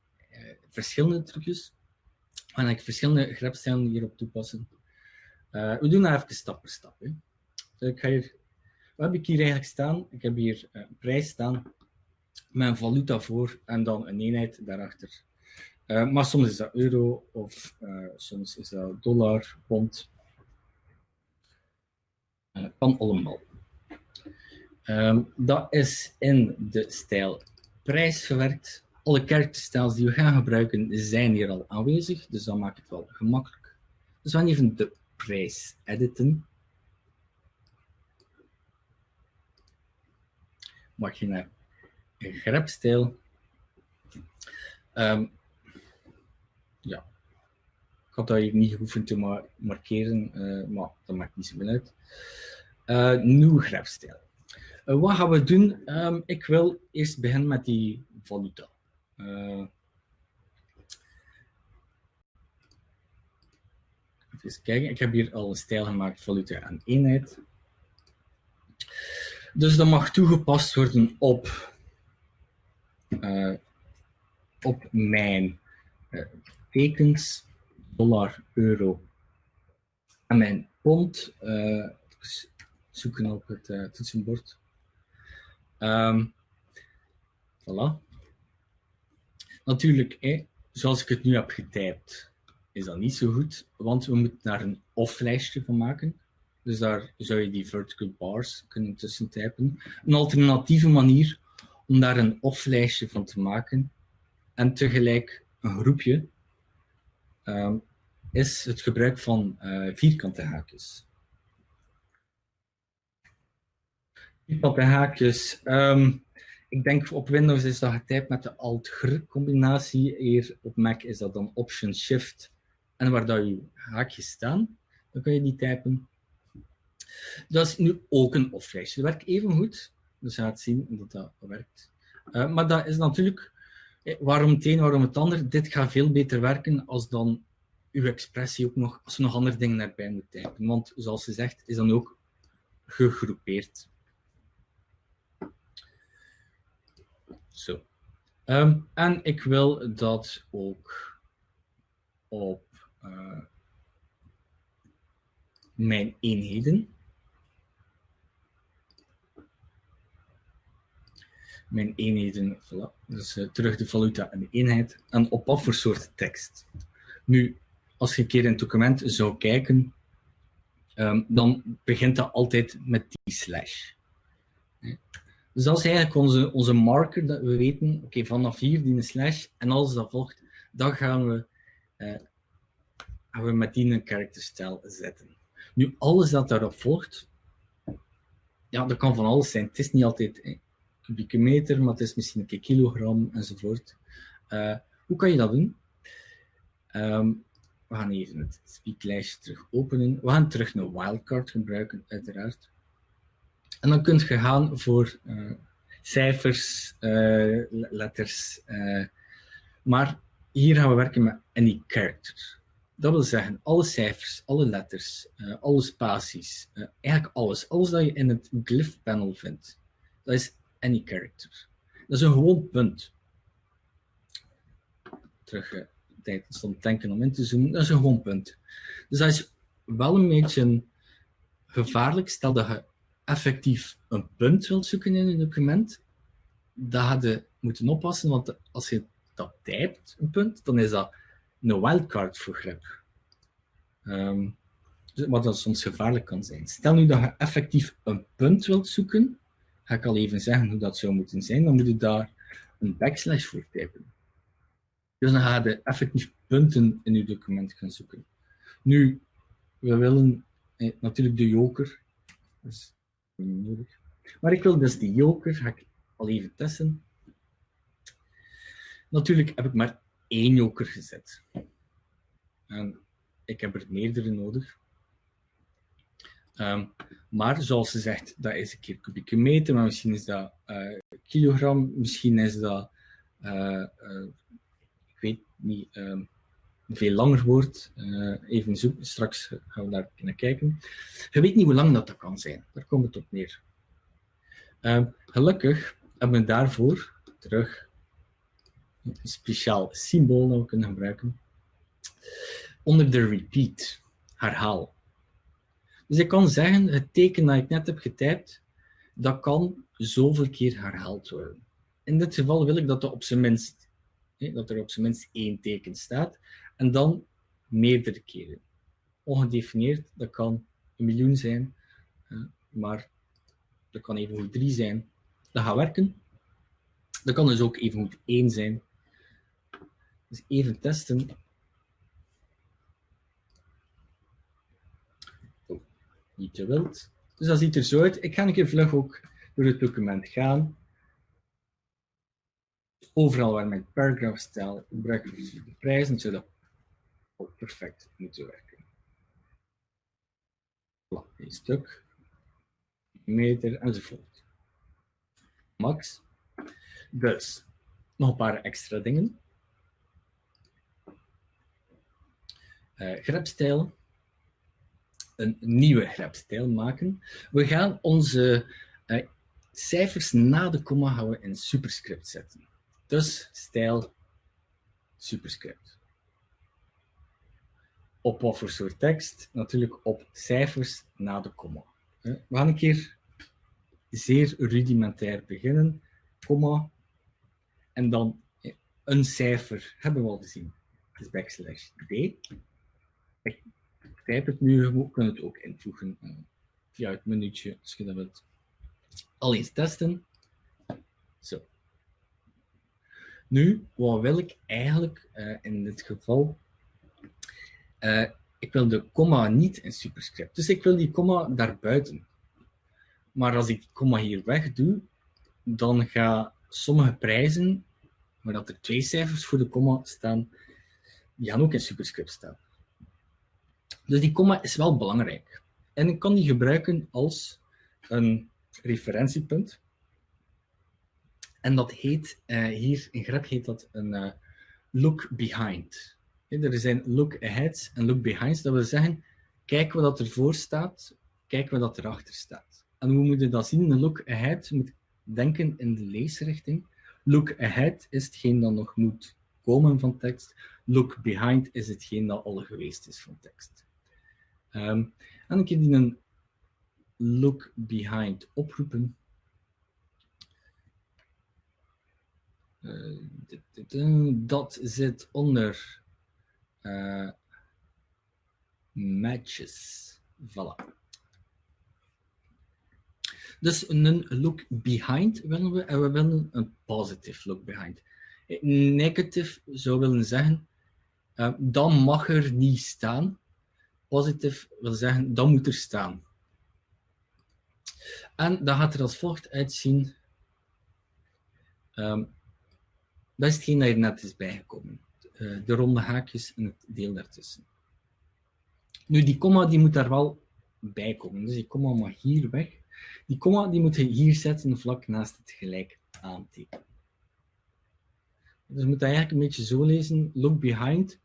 verschillende trucjes. We gaan verschillende grepstijlen hierop toepassen. we doen dat even stap per stap. Hè. Ik ga hier, wat heb ik hier eigenlijk staan? Ik heb hier een prijs staan een valuta voor en dan een eenheid daarachter. Uh, maar soms is dat euro of uh, soms is dat dollar, pond. Uh, kan allemaal. Um, dat is in de stijl prijs verwerkt. Alle karakterstijls die we gaan gebruiken zijn hier al aanwezig, dus dat maakt het wel gemakkelijk. Dus we gaan even de prijs editen. Mag je naar grepstijl. Um, ja, ik had dat hier niet geoefend te ma markeren, uh, maar dat maakt niet zoveel uit. Uh, nieuw grepstijl. Uh, wat gaan we doen? Um, ik wil eerst beginnen met die valuta. even kijken, ik heb hier al een stijl gemaakt, valuta en eenheid. Dus dat mag toegepast worden op, uh, op mijn uh, tekens, dollar, euro en mijn pond. Uh, zoeken op het toetsenbord. Um, voilà. Natuurlijk, zoals ik het nu heb getypt, is dat niet zo goed, want we moeten daar een off-lijstje van maken. Dus daar zou je die vertical bars kunnen tussen typen. Een alternatieve manier om daar een off-lijstje van te maken en tegelijk een groepje um, is het gebruik van uh, vierkante haakjes. Vierkante haakjes. Um, ik denk op Windows is dat getypt met de Alt-Gr combinatie. Hier op Mac is dat dan Option-Shift. En waar dat je haakjes staan, dan kan je die typen. Dat is nu ook een off-lijstje. Dat werkt even goed. Dus je gaat zien dat dat werkt. Uh, maar dat is natuurlijk, eh, waarom het een, waarom het ander. Dit gaat veel beter werken als dan uw expressie ook nog, als je nog andere dingen erbij moet typen. Want zoals ze zegt, is dan ook gegroepeerd. Zo. Um, en ik wil dat ook op uh, mijn eenheden mijn eenheden, dus uh, terug de valuta en de eenheid, en op wat voor soort tekst. Nu, als je een keer in het document zou kijken, um, dan begint dat altijd met die slash. Dus dat is eigenlijk onze, onze marker, dat we weten, oké, vanaf hier die slash, en als dat volgt, dan gaan we, uh, gaan we met die een characterstijl zetten. Nu, alles dat daarop volgt, ja, dat kan van alles zijn. Het is niet altijd kubieke meter, maar het is misschien een keer kilogram enzovoort. Uh, hoe kan je dat doen? Um, we gaan even het speaklijstje terug openen. We gaan terug een wildcard gebruiken, uiteraard. En dan kunt je gaan voor uh, cijfers, uh, letters. Maar hier gaan we werken met any character. Dat wil zeggen, alle cijfers, alle letters, alle spaties, eigenlijk alles. Alles dat je in het glyph panel vindt, dat is any character. Dat is een gewoon punt. Terug tijd stond denken om in te zoomen, dat is een gewoon punt. Dus dat is wel een beetje gevaarlijk. Stel dat je effectief een punt wilt zoeken in een document, dan had je moeten oppassen, want als je dat typt, een punt, dan is dat een wildcard voor grep. Um, wat dan soms gevaarlijk kan zijn. Stel nu dat je effectief een punt wilt zoeken, ga ik al even zeggen hoe dat zou moeten zijn, dan moet je daar een backslash voor typen. Dus dan ga je effectief punten in je document gaan zoeken. Nu, we willen eh, natuurlijk de joker. Dat is niet nodig. Maar ik wil dus die joker, ga ik al even testen. Natuurlijk heb ik maar één joker gezet. En ik heb er meerdere nodig. Um, maar zoals ze zegt, dat is een keer kubieke meter, maar misschien is dat uh, kilogram, misschien is dat uh, uh, weet niet, uh, veel langer. Uh, even zoeken, straks gaan we daar naar kijken. Je weet niet hoe lang dat, dat kan zijn. Daar komt het op neer. Uh, gelukkig hebben we daarvoor terug een speciaal symbool dat we kunnen gebruiken. Onder de repeat, herhaal. Dus ik kan zeggen, het teken dat ik net heb getypt, dat kan zoveel keer herhaald worden. In dit geval wil ik dat dat op zijn minst dat er op zijn minst één teken staat, en dan meerdere keren. Ongedefinieerd, dat kan een miljoen zijn, maar dat kan evengoed drie zijn. Dat gaat werken. Dat kan dus ook evengoed één zijn. Dus even testen. Niet te wild. Dus dat ziet er zo uit. Ik ga een keer vlug ook door het document gaan overal waar mijn paragraph stijl gebruik ik de prijzen, zodat ook perfect moeten werken. Voilà, een stuk, meter enzovoort. Max. Dus, nog een paar extra dingen. Uh, grepstijl. Een nieuwe grepstijl maken. We gaan onze uh, cijfers na de komma houden in superscript zetten. Dus stijl superscript. Op wat voor soort tekst? Natuurlijk op cijfers na de komma. We gaan een keer zeer rudimentair beginnen. Komma. En dan een cijfer hebben we al gezien. Het is backslash d. Type het nu, we kunnen het ook invoegen uh, via het minuutje als je dat wilt. Al eens testen. Zo. Nu, wat wil ik eigenlijk uh, in dit geval? Uh, ik wil de komma niet in superscript. Dus ik wil die komma daarbuiten. Maar als ik die komma hier weg doe, dan gaan sommige prijzen, waar dat er twee cijfers voor de komma staan, die gaan ook in superscript staan. Dus die komma is wel belangrijk. En ik kan die gebruiken als een referentiepunt. En dat heet, uh, hier in grep heet dat een uh, look behind. er zijn look aheads en look behinds. Dat wil zeggen, kijken wat ervoor staat, kijken wat erachter staat. En hoe moet je dat zien? Een look ahead moet denken in de leesrichting. Look ahead is hetgeen dat nog moet komen van tekst. Look behind is hetgeen dat al geweest is van tekst. Um, en ik die een look behind oproepen. Uh, dat zit onder uh, matches. Voilà. Dus een look behind willen we en we willen een positive look behind. Negative zou willen zeggen, dan mag er niet staan. Positief wil zeggen, dan moet er staan. En dat gaat er als volgt uitzien. Um, dat is hetgeen dat net is bijgekomen. Uh, de ronde haakjes en het deel daartussen. Nu, die komma die moet daar wel bij komen. Dus die komma mag hier weg. Die komma die moet je hier zetten vlak naast het gelijk aantekenen. Dus je moet dat eigenlijk een beetje zo lezen. Look behind.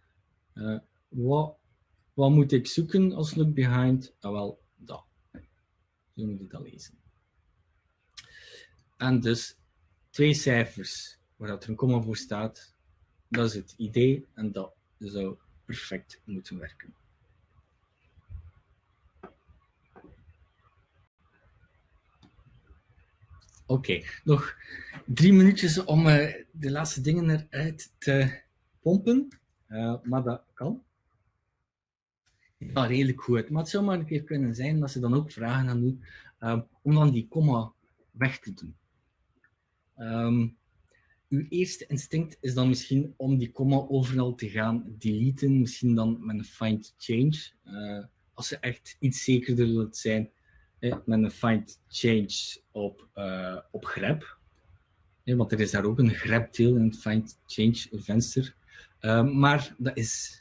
Uh, wat, wat moet ik zoeken als look behind? Ah, wel, dat. Zo moet je dat lezen. En dus twee cijfers waar dat er een komma voor staat. Dat is het idee en dat zou perfect moeten werken. Oké, nog drie minuutjes om uh, de laatste dingen eruit te pompen. Uh, maar dat kan. Ja, redelijk goed. Maar het zou maar een keer kunnen zijn dat ze dan ook vragen aan u uh, om dan die komma weg te doen. Um, uw eerste instinct is dan misschien om die komma overal te gaan deleten. Misschien dan met een find change. als ze echt iets zekerder wilt zijn, met een find change op, uh, op grep. want er is daar ook een grepdeel in het find change venster. Uh, maar dat is,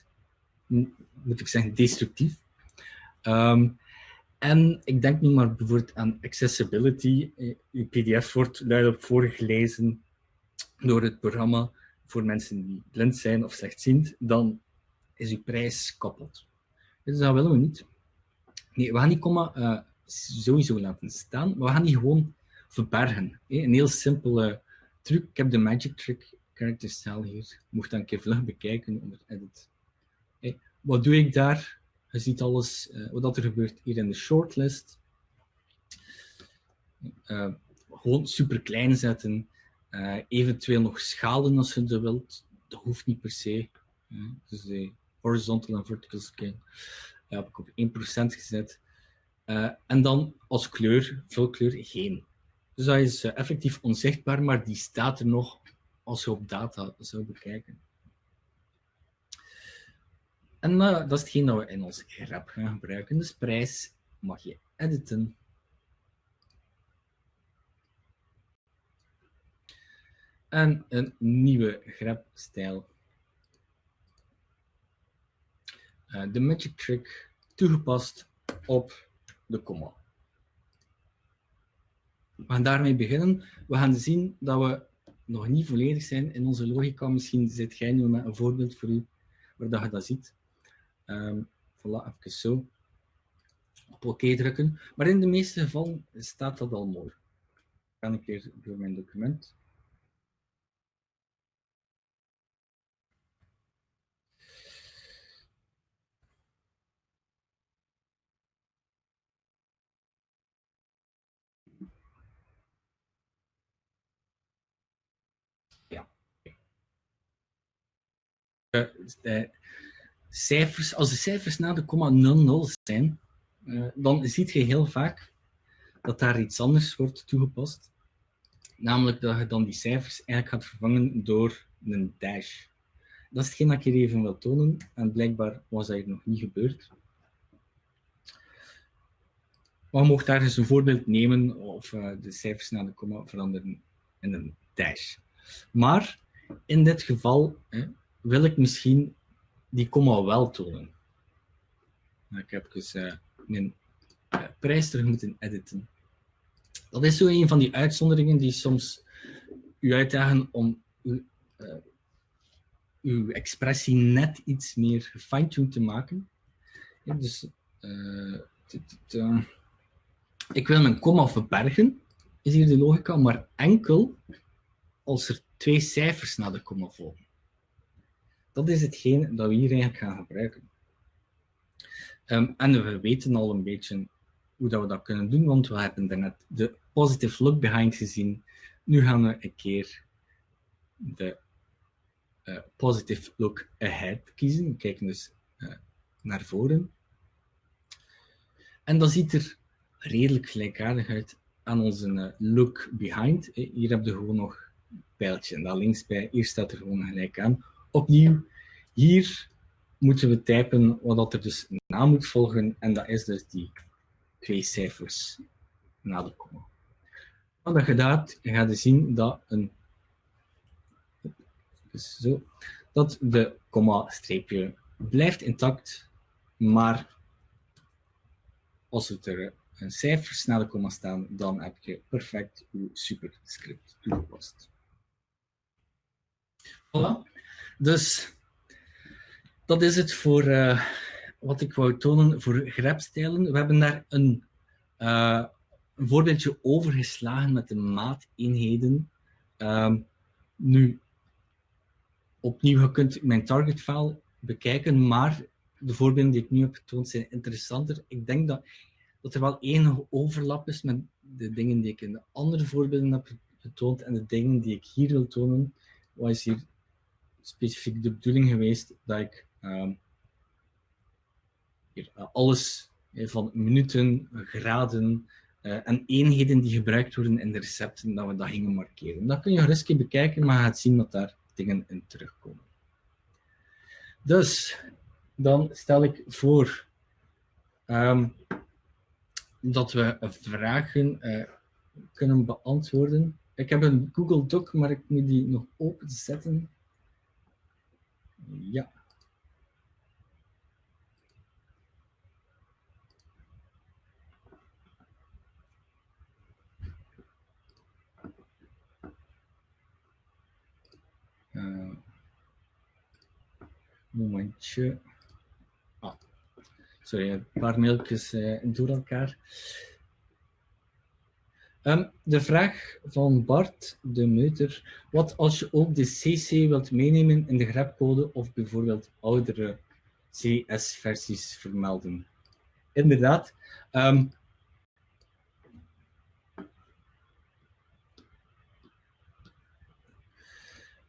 moet ik zeggen, destructief. Um, en ik denk nu maar bijvoorbeeld aan accessibility. Uw pdf wordt luidop voorgelezen door het programma voor mensen die blind zijn of slechtziend. Dan is uw prijs kapot. Dus dat willen we niet. Nee, we gaan die komma uh, sowieso laten staan, maar we gaan die gewoon verbergen. Een heel simpele truc. Ik heb de Magic Trick character style hier. Mocht dan een keer vlug bekijken onder edit. Wat doe ik daar? Je ziet alles uh, wat er gebeurt hier in de shortlist. Uh, gewoon super klein zetten. Uh, eventueel nog schalen als je dat wilt. Dat hoeft niet per se. dus de horizontal en vertical scale heb ik op 1% gezet. En dan als kleur, vulkleur, geen. Dus dat is effectief onzichtbaar, maar die staat er nog als je op data zou bekijken. En uh, dat is hetgeen dat we in ons grep gaan gebruiken. Dus prijs mag je editen. En een nieuwe grepstijl. de Magic Trick toegepast op de komma. We gaan daarmee beginnen. We gaan zien dat we nog niet volledig zijn in onze logica. Misschien zit jij nu met een voorbeeld voor u, waar dat je dat ziet. Um, voilà, even zo. Op oké drukken. Maar in de meeste gevallen staat dat al mooi. Ik ga een keer door mijn document. uh, cijfers, als de cijfers na de komma 00 zijn, uh, dan zie je heel vaak dat daar iets anders wordt toegepast. Namelijk dat je dan die cijfers eigenlijk gaat vervangen door een dash. Dat is hetgeen dat ik hier even wil tonen. En blijkbaar was dat hier nog niet gebeurd. Maar je daar eens een voorbeeld nemen of uh, de cijfers na de komma veranderen in een dash. Maar in dit geval wil ik misschien die komma wel tonen. Ik heb dus uh, mijn uh, prijs terug moeten editen. Dat is zo een van die uitzonderingen die soms u uitdagen om uw, uh, uw expressie net iets meer gefine-tuned te maken. Ja, dus ik wil mijn komma verbergen, is hier de logica, maar enkel als er twee cijfers na de komma volgen. Dat is hetgeen dat we hier eigenlijk gaan gebruiken. Um, en we weten al een beetje hoe dat we dat kunnen doen, want we hebben daarnet de positive look behind gezien. Nu gaan we een keer de uh, positive look ahead kiezen. We kijken dus uh, naar voren. En dat ziet er redelijk gelijkaardig uit aan onze uh, look behind. Hier heb je gewoon nog een pijltje daar links bij. Hier staat er gewoon gelijk aan opnieuw, hier moeten we typen wat er dus na moet volgen. En dat is dus die twee cijfers na de komma. Wat je gaat, ga je zien dat, een, dus zo, dat de komma-streepje blijft intact, maar als er een cijfers na de komma staan, dan heb je perfect je superscript toegepast. Voilà. Dus dat is het voor uh, wat ik wou tonen voor grepstijlen. We hebben daar een, uh, een voorbeeldje overgeslagen met de maateenheden. Um, nu, opnieuw, je kunt mijn target file bekijken, maar de voorbeelden die ik nu heb getoond zijn interessanter. Ik denk dat, dat er wel enige overlap is met de dingen die ik in de andere voorbeelden heb getoond en de dingen die ik hier wil tonen. Wat is hier specifiek de bedoeling geweest dat ik uh, hier, uh, alles uh, van minuten, graden eh, en eenheden die gebruikt worden in de recepten, dat we dat gingen markeren. Dat kun je rustig bekijken, maar je gaat zien dat daar dingen in terugkomen. Dus, dan stel ik voor um, dat we vragen kunnen beantwoorden. Ik heb een Google Doc, maar ik moet die nog openzetten. Ja. Uh, momentje. Ah, sorry, een paar mailtjes uh, door elkaar. Um, de vraag van Bart de Meuter. Wat als je ook de CC wilt meenemen in de grepcode of bijvoorbeeld oudere CS-versies vermelden? Inderdaad. Um,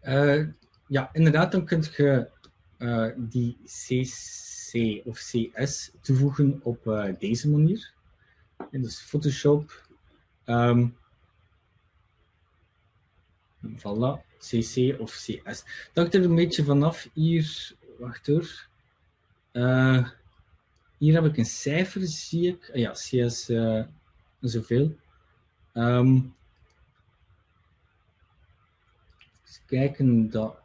uh, ja, inderdaad, dan kun je uh, die CC of CS toevoegen op uh, deze manier. En dus Photoshop Um, voilà, CC of CS. Dat er een beetje vanaf. Hier, wacht hoor. Uh, hier heb ik een cijfer, zie ik. Uh, ja, CS uh, zoveel. Um, kijken, dat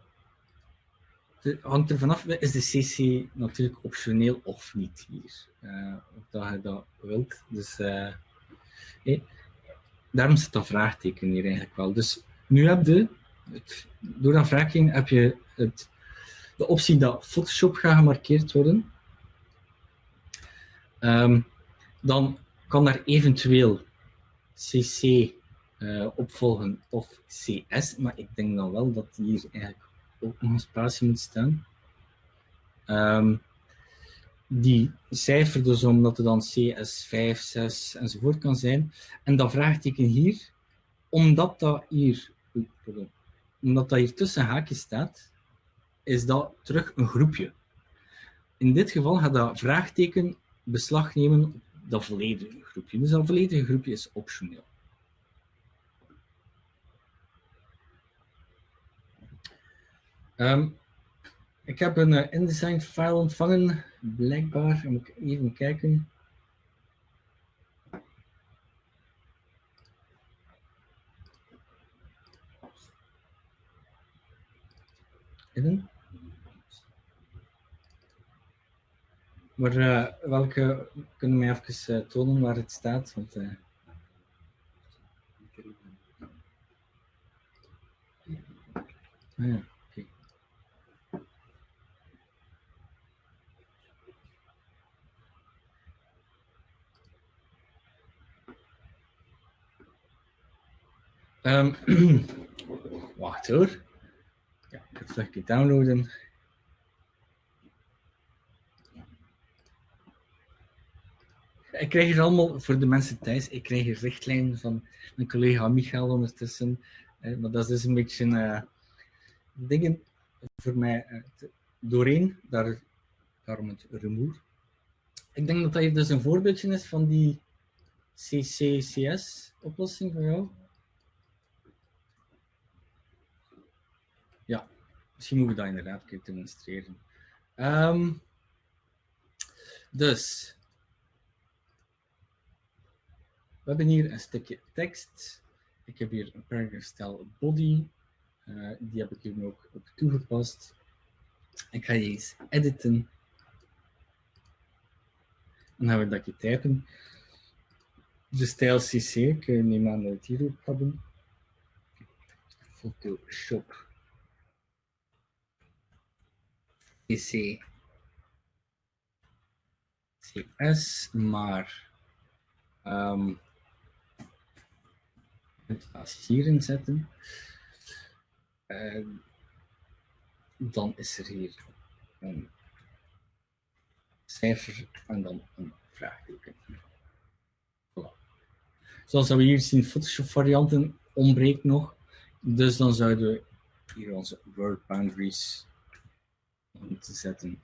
het hangt er vanaf, is de CC natuurlijk optioneel of niet hier. Uh, of dat je dat wilt. Dus, hey daarom zit dat vraagteken hier eigenlijk wel. Dus nu heb je, het, door dat vraagteken heb je het, de optie dat Photoshop gaat gemarkeerd worden. Um, dan kan daar eventueel CC uh, eh, opvolgen of CS, maar ik denk dan wel dat hier eigenlijk ook nog een spatie moet staan. Um, die cijfer dus omdat het dan CS5, 6 enzovoort kan zijn. En dat vraagteken hier, omdat dat hier, dat hier tussen haakjes staat, is dat terug een groepje. In dit geval gaat dat vraagteken beslag nemen op dat volledige groepje. Dus dat volledige groepje is optioneel. Um, ik heb een uh, InDesign file ontvangen, blijkbaar. Moet ik even kijken. Even. Maar uh, welke kunnen mij even uh, tonen waar het staat? Want, uh... ja. Um, wacht hoor. Ja, ik het downloaden. Ik krijg hier allemaal, voor de mensen thuis, ik krijg hier richtlijnen van mijn collega Michael ondertussen. Eh, maar dat is dus een beetje uh, dingen voor mij uh, doorheen, daar, daarom het rumoer. Ik denk dat dat hier dus een voorbeeldje is van die CCCS oplossing van jou. Misschien moeten we dat inderdaad een keer demonstreren. Ehm, dus, we hebben hier een stukje tekst. Ik heb hier een paragraph style body. Uh, die heb ik hier ook op toegepast. Ik ga eens editen. Dan gaan we dat je typen. De stijl CC, ik neem aan dat we het ook hebben. Photoshop. CC. CS, maar um, het als hierin zetten. Dan is er hier een cijfer en dan een vraagteken. Zoals we hier zien, Photoshop varianten ontbreekt nog. Dus dan zouden we hier onze word boundaries moeten zetten.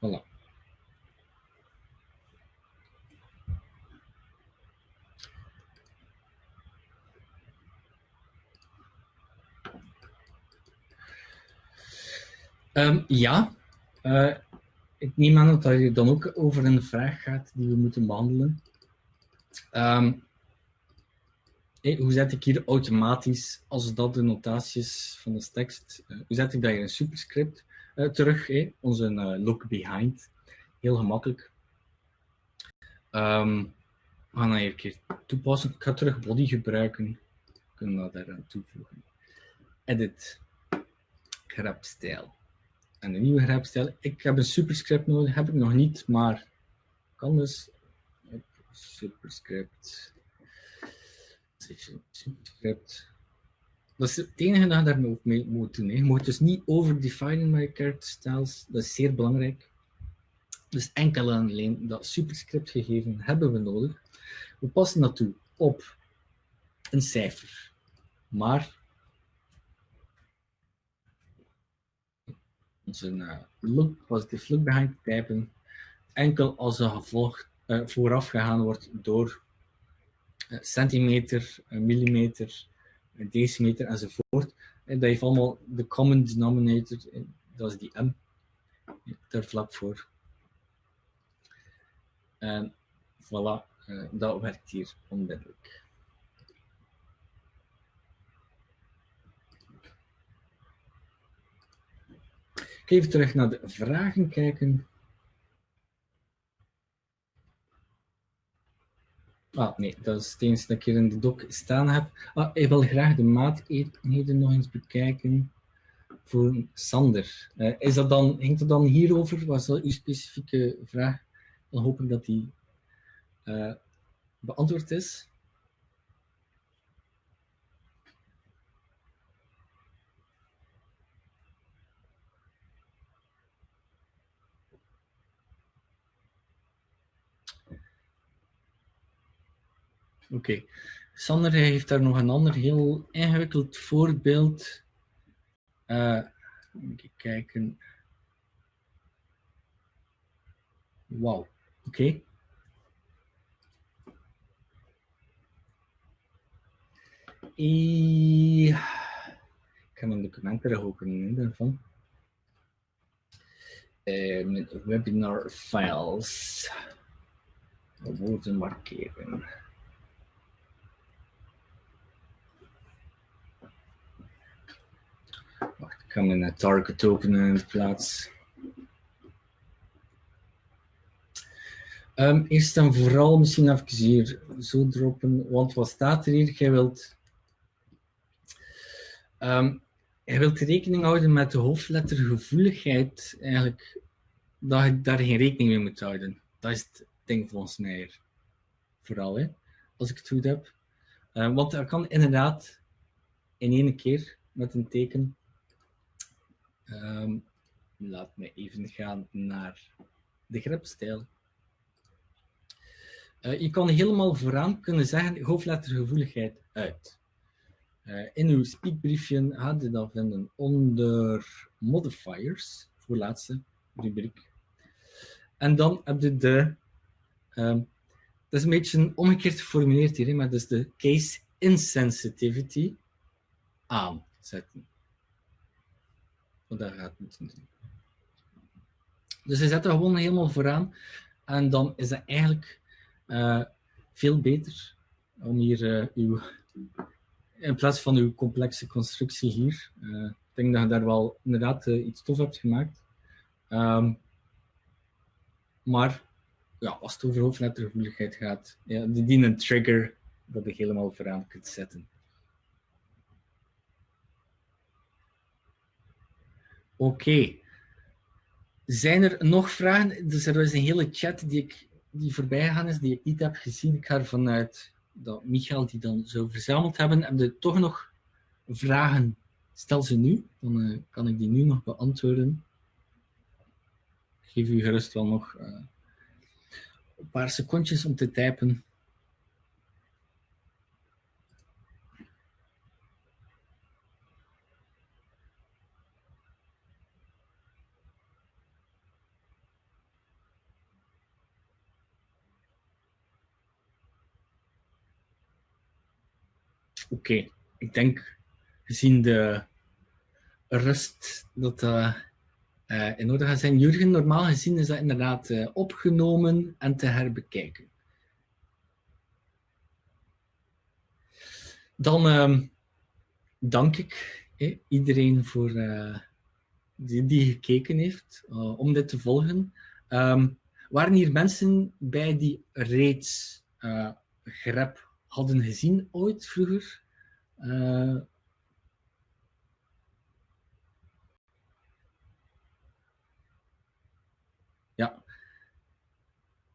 Voilà. Um, ja, uh, ik neem aan dat het dan ook over een vraag gaat die we moeten behandelen. Um, hoe zet ik hier automatisch, als dat de notaties van de tekst, uh, hoe zet ik dat in superscript uh, terug, hey, onze look behind. Heel gemakkelijk. Um, we gaan dat hier een keer toepassen. Ik ga terug body gebruiken. We kunnen dat daar toevoegen. Edit. Grab stijl en een nieuwe grijpstijl. Ik heb een superscript nodig, heb ik nog niet, maar kan dus. Superscript. Dat is het enige dat je daarmee moet doen. Je moet dus niet overdefinen met je character styles. Dat is zeer belangrijk. Dus enkel en alleen dat superscript gegeven hebben we nodig. We passen dat toe op een cijfer. Maar onze look, positief look behind typen enkel als er gevolgd, uh, vooraf gegaan wordt door centimeter, millimeter, decimeter enzovoort. En dat heeft allemaal de common denominator, dat is die m, daar vlak voor. En voilà, dat werkt hier onmiddellijk. Even terug naar de vragen kijken. Ah, nee, dat is het enige dat ik hier in de doc staan heb. Ah, ik wil graag de maateenheden nog eens bekijken voor Sander. Uh, is dat dan, hangt het dan hierover? Was dat uw specifieke vraag? Dan hoop dat die uh, beantwoord is. Oké. Sander heeft daar nog een ander heel ingewikkeld voorbeeld. Even kijken. Wauw. Oké. Ik ga mijn documenten openen daarvan. Uh, met webinar files. Woorden markeren. Wacht, ik ga mijn target openen in de plaats. Um, eerst en vooral misschien even hier zo droppen, want wat staat er hier? Jij wilt, um, jij wilt rekening houden met de hoofdlettergevoeligheid, eigenlijk, dat je daar geen rekening mee moet houden. Dat is het ding volgens mij Vooral, hè, als ik het goed heb. Um, want er kan inderdaad in één keer met een teken Um, laat me even gaan naar de grepstijl. Uh, je kan helemaal vooraan kunnen zeggen hoofdlettergevoeligheid uit. Uh, in uw speakbriefje gaat je dat vinden onder modifiers, voor laatste rubriek. En dan heb je de, dat is een beetje omgekeerd geformuleerd hier, maar dat is de case insensitivity. aanzetten. Wat dat gaat moeten doen. Dus je zet er gewoon helemaal vooraan en dan is dat eigenlijk uh, veel beter om hier uh, uw, in plaats van uw complexe constructie hier. Uh, ik denk dat je daar wel inderdaad iets tof hebt gemaakt. Um, maar ja, als het over hoofdlettergevoeligheid gaat, ja, die een trigger dat je helemaal vooraan kunt zetten. Oké. Zijn er nog vragen? Dus er is een hele chat die, ik, die voorbij gegaan is, die ik niet heb gezien. Ik ga ervan uit dat Michael die dan zo verzameld hebben. Heb je toch nog vragen? Stel ze nu, dan uh, kan ik die nu nog beantwoorden. Ik geef u gerust wel nog uh, een paar secondjes om te typen. Oké, ik denk gezien de rust dat dat uh, in orde gaat zijn. Jurgen, normaal gezien is dat inderdaad uh, opgenomen en te herbekijken. Dan uh, dank ik eh, iedereen voor, die, die gekeken heeft om dit te volgen. Um, waren hier mensen bij die reeds grep hadden gezien ooit vroeger. Uh, ja.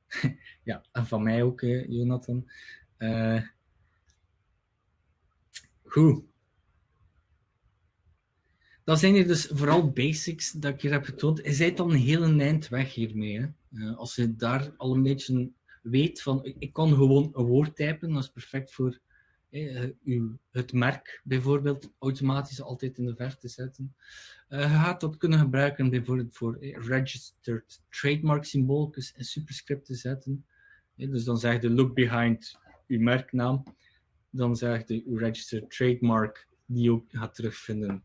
ja, en van mij ook, eh, Jonathan. Uh, goed. Dan zijn er dus vooral basics dat ik hier heb getoond. Je bent dan een hele eind weg hiermee. Hè? Als je daar al een beetje weet van, ik kan gewoon een woord typen, dat is perfect voor eh, uw, het merk bijvoorbeeld automatisch altijd in de verf te zetten. Uh, je gaat dat kunnen gebruiken bijvoorbeeld voor eh, registered trademark symbooltjes en superscript te zetten. Dus dan zeg je look behind uw merknaam. Dan zeg je uw registered trademark die je ook gaat terugvinden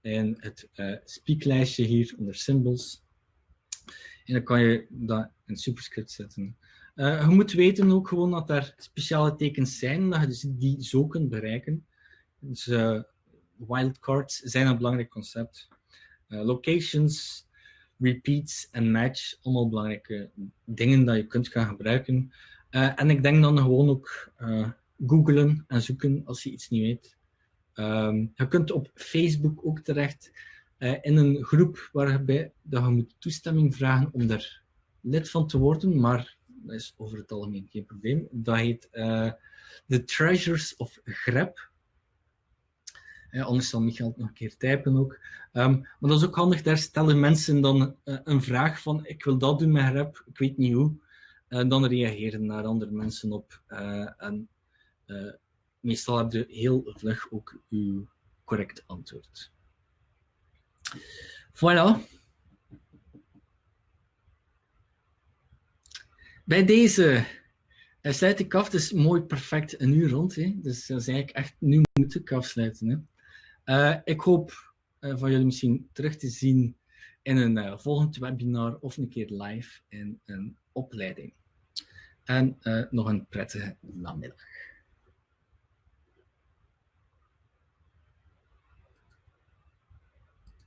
in het uh, speaklijstje hier onder symbols. En dan kan je dat in superscript zetten. Uh, je moet weten ook gewoon dat er speciale tekens zijn, dat je dus die zo kunt bereiken. Dus uh, wildcards zijn een belangrijk concept. Uh, locations, repeats en match, allemaal belangrijke dingen dat je kunt gaan gebruiken. en ik denk dan gewoon ook googlen en zoeken als je iets niet weet. Um, je kunt op Facebook ook terecht in een groep waarbij dat je moet toestemming vragen om daar lid van te worden, maar dat is over het algemeen geen probleem. Dat heet uh, The Treasures of Grep. Ja, anders zal Michael het nog een keer typen ook. Um, maar dat is ook handig, daar stellen mensen dan uh, een vraag van ik wil dat doen met grep, ik weet niet hoe. En dan reageren daar andere mensen op. En meestal heb je heel vlug ook uw correct antwoord. Voilà. Bij deze uh, sluit ik af. Het is mooi perfect een uur rond. Hè? Dus dat is eigenlijk echt, nu moet ik afsluiten. Hè? Uh, ik hoop uh, van jullie misschien terug te zien in een volgend webinar of een keer live in een opleiding. En nog een prettige namiddag.